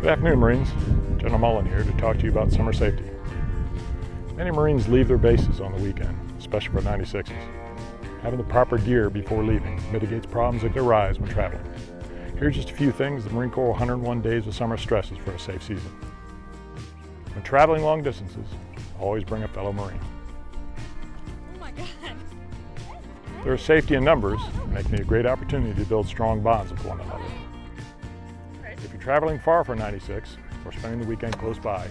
Good afternoon, Marines. General Mullen here to talk to you about summer safety. Many Marines leave their bases on the weekend, especially for 96s. Having the proper gear before leaving mitigates problems that could arise when traveling. Here's just a few things the Marine Corps 101 Days of Summer stresses for a safe season. When traveling long distances, always bring a fellow Marine. Oh my god. There is safety in numbers, making it a great opportunity to build strong bonds with one another. If you're traveling far from 96 or spending the weekend close by,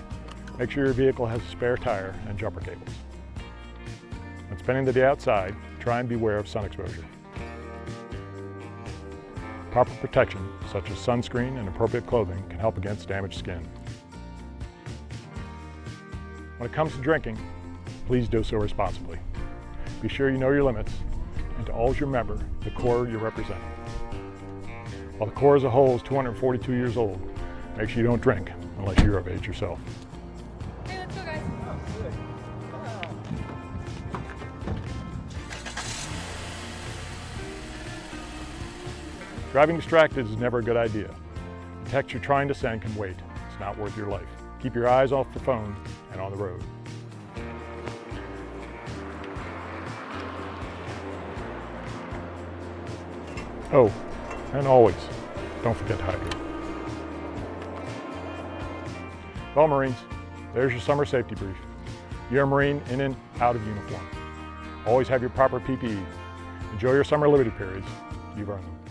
make sure your vehicle has a spare tire and jumper cables. When spending the day outside, try and beware of sun exposure. Proper protection, such as sunscreen and appropriate clothing, can help against damaged skin. When it comes to drinking, please do so responsibly. Be sure you know your limits and to always remember the Corps you're representing. While the Corps as a whole is 242 years old, make sure you don't drink unless you're of age yourself. Okay, let's go guys. Driving distracted is never a good idea. The text you're trying to send can wait. It's not worth your life. Keep your eyes off the phone and on the road. Oh, and always, don't forget to hydrate. Well, Marines, there's your summer safety brief. You're a Marine in and out of uniform. Always have your proper PPE. Enjoy your summer liberty periods. You've earned them.